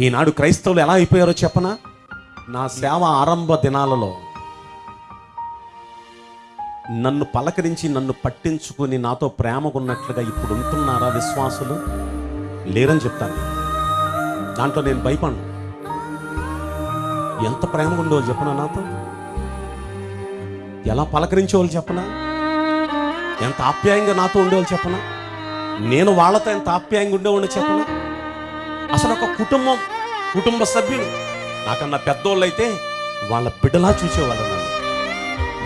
ఈనాడు క్రైస్తవులు ఎలా అయిపోయారో చెప్పనా? నా సేవ ఆరంభ దినాలలో నన్ను పలకరించి నన్ను పట్టించుకుని నాతో ప్రేమకున్నట్లుగా ఇప్పుడు ఉంటున్నారా విశ్వాసులు? లేరని చెప్తాను. దాంట్లో నేను భయపడను. ఎంత ప్రేమగా ఉండేవాళ్ళు చెప్పనా నాతో? ఎలా పలకరించేవాళ్ళు చెప్పనా? ఎంత ఆప్యాయంగా నాతో ఉండేవాళ్ళు చెప్పనా? నేను వాళ్ళతో ఎంత ఆప్యాయంగా ఉండేవాడిని చెప్పనా? అసలు ఒక కుటుంబం కుటుంబ సభ్యులు. నాకన్నా పెద్దోళ్ళు అయితే వాళ్ళ బిడ్డలా చూసేవాళ్ళు నన్ను.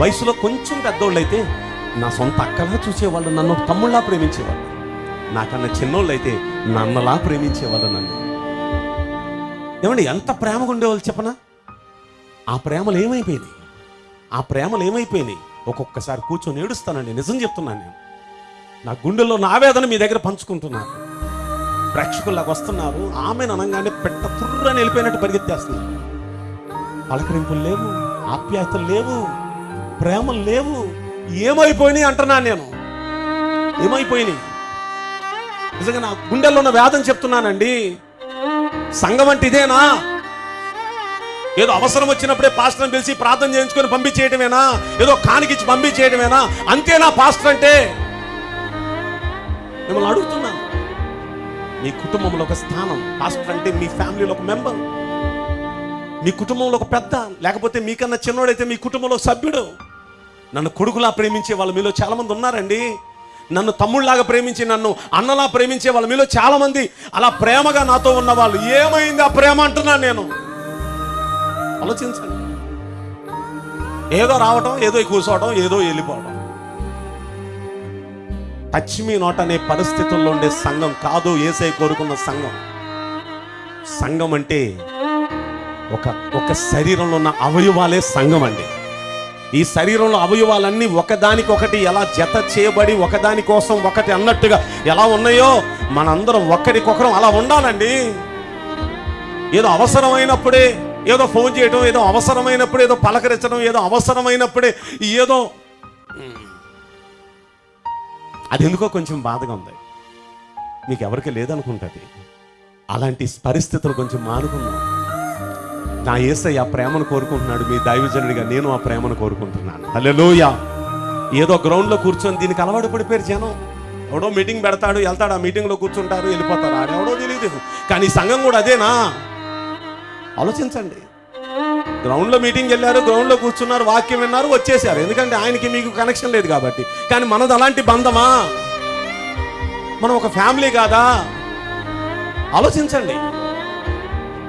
వయసులో కొంచెం పెద్దోళ్ళు అయితే నా సొంత అక్కలా చూసేవాళ్ళు నన్ను తమ్ముళ్ళలా ప్రేమించేవాళ్ళు. నాకన్నా చిన్నోళ్ళు అయితే నన్నలా ప్రేమించేవాళ్ళు నన్ను. ఏమండి ఎంత ప్రేమగా ఉండేవాళ్ళు చెప్పనా? ఆ ప్రేమలు ఏమైపోయినాయి? ఆ ప్రేమలు ఏమైపోయినాయి? ఒక్కొక్కసారి కూర్చొని ఏడుస్తానండి నిజం చెప్తున్నాను నేను. నా గుండెల్లో నా వేదన మీ దగ్గర పంచుకుంటున్నాను. ప్రేక్షకుల్లాగా వస్తున్నారు. ఆమెను అనగానే పెట్ట తుర్రని వెళ్ళిపోయినట్టు పరిగెత్తేస్తున్నారు. పలకరింపులు లేవు ఆప్యాయతలు లేవు ప్రేమలు లేవు. ఏమైపోయినాయి అంటున్నాను నేను. ఏమైపోయినాయి? నిజంగా నా గుండెల్లో ఉన్న వేదం చెప్తున్నానండి. సంఘం అంటే ఇదేనా? ఏదో అవసరం వచ్చినప్పుడే పాస్టర్ని పిలిచి ప్రార్థన చేయించుకొని పంపించేయటమేనా? ఏదో కానికిచ్చి పంపించేయటమేనా? అంతేనా పాస్టర్ అంటే? మిమ్మల్ని అడుగుతున్నా మీ కుటుంబంలో ఒక స్థానం. పాస్టర్ అంటే మీ ఫ్యామిలీలో ఒక మెంబర్. మీ కుటుంబంలో ఒక పెద్ద. లేకపోతే మీకన్నా చిన్నోడైతే మీ కుటుంబంలో సభ్యుడు. నన్ను కొడుకులా ప్రేమించే వాళ్ళు మీలో చాలామంది ఉన్నారండి. నన్ను తమ్ముళ్ళలాగా ప్రేమించి నన్ను అన్నలా ప్రేమించే వాళ్ళు మీలో చాలామంది. అలా ప్రేమగా నాతో ఉన్న వాళ్ళు. ఏమైంది ఆ ప్రేమ అంటున్నాను నేను. ఆలోచించండి. ఏదో రావటం ఏదో కూర్చోవడం ఏదో వెళ్ళిపోవడం టచ్ మీ నోట్ అనే పరిస్థితుల్లో ఉండే సంఘం కాదు ఏసై కోరుకున్న సంఘం. సంఘం అంటే ఒక ఒక శరీరంలో ఉన్న అవయవాలే సంఘం అండి. ఈ శరీరంలో అవయవాలన్నీ ఒకదానికొకటి ఎలా జత చేయబడి ఒకదాని కోసం ఒకటి అన్నట్టుగా ఎలా ఉన్నాయో మనందరం ఒకరికొకరం అలా ఉండాలండి. ఏదో అవసరమైనప్పుడే ఏదో ఫోన్ చేయడం ఏదో అవసరమైనప్పుడు ఏదో పలకరించడం ఏదో అవసరమైనప్పుడే ఏదో అది ఎందుకో కొంచెం బాధగా ఉంది. మీకు ఎవరికి లేదనుకుంటుంది. అలాంటి పరిస్థితులు కొంచెం మానుకుందాం. నా ఏసై ఆ ప్రేమను కోరుకుంటున్నాడు. మీ దైవజనుడిగా నేను ఆ ప్రేమను కోరుకుంటున్నాను. హల్లెలూయా. ఏదో గ్రౌండ్లో కూర్చొని దీనికి అలవాటు పడిపోయారు జనం. ఎవడో మీటింగ్ పెడతాడు వెళ్తాడు ఆ మీటింగ్లో కూర్చుంటారు వెళ్ళిపోతారు. ఆడెవడో తెలియదు కానీ సంఘం కూడా అదేనా? ఆలోచించండి. గ్రౌండ్లో మీటింగ్ వెళ్ళారు గ్రౌండ్లో కూర్చున్నారు వాక్యం విన్నారు వచ్చేసారు ఎందుకంటే ఆయనకి మీకు కనెక్షన్ లేదు కాబట్టి. కానీ మనది అలాంటి బంధమా? మనం ఒక ఫ్యామిలీ కాదా? ఆలోచించండి.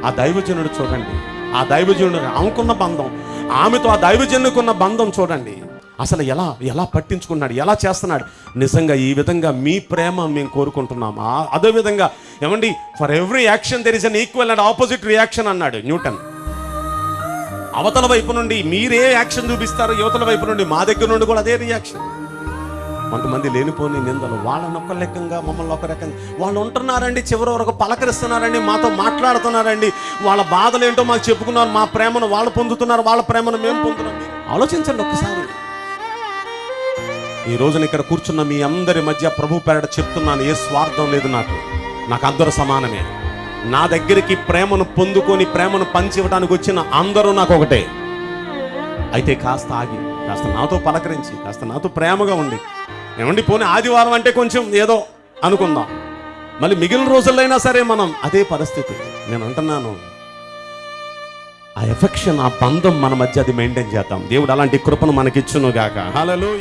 ఆ దైవజనుడు చూడండి. ఆ దైవజనుడు ఆమెకున్న బంధం. ఆమెతో ఆ దైవజనుకున్న బంధం చూడండి. అసలు ఎలా ఎలా పట్టించుకున్నాడు? ఎలా చేస్తున్నాడు? నిజంగా ఈ విధంగా మీ ప్రేమ మేము కోరుకుంటున్నాం. అదేవిధంగా అదే విధంగా ఏమండి? For every action there is an equal and opposite reaction అన్నాడు న్యూటన్. అవతల వైపు నుండి మీరే యాక్షన్ చూపిస్తారు యువతల వైపు నుండి మా దగ్గర నుండి కూడా అదే రియాక్షన్ కొంతమంది లేనిపోని నిందలు వాళ్ళని ఒక లెక్కంగా మమ్మల్ని ఒక రకంగా వాళ్ళు ఉంటున్నారండి చివరి వరకు పలకరిస్తున్నారండి మాతో మాట్లాడుతున్నారండి. వాళ్ళ బాధలు ఏంటో మాకు చెప్పుకున్నారు మా ప్రేమను వాళ్ళు పొందుతున్నారు వాళ్ళ ప్రేమను మేము పొందుతున్నాం. ఆలోచించండి ఒక్కసారి. ఈ రోజున ఇక్కడ కూర్చున్న మీ అందరి మధ్య ప్రభు పేరట చెప్తున్నాను ఏ స్వార్థం లేదు నాకు. నాకు అందరూ సమానమే. నా దగ్గరికి ప్రేమను పొందుకొని ప్రేమను పంచివ్వడానికి వచ్చిన అందరూ నాకు ఒకటే. అయితే కాస్త ఆగి కాస్త నాతో పలకరించి కాస్త నాతో ప్రేమగా ఉండి ఏమండి పోనీ ఆదివారం అంటే కొంచెం ఏదో అనుకుందాం. మళ్ళీ మిగిలిన రోజుల్లో సరే మనం అదే పరిస్థితి. నేను అంటున్నాను ఆ ఎఫెక్షన్ ఆ బంధం మన మధ్య అది మెయింటైన్ చేద్దాం. దేవుడు అలాంటి కృపను మనకిచ్చును గాక హలో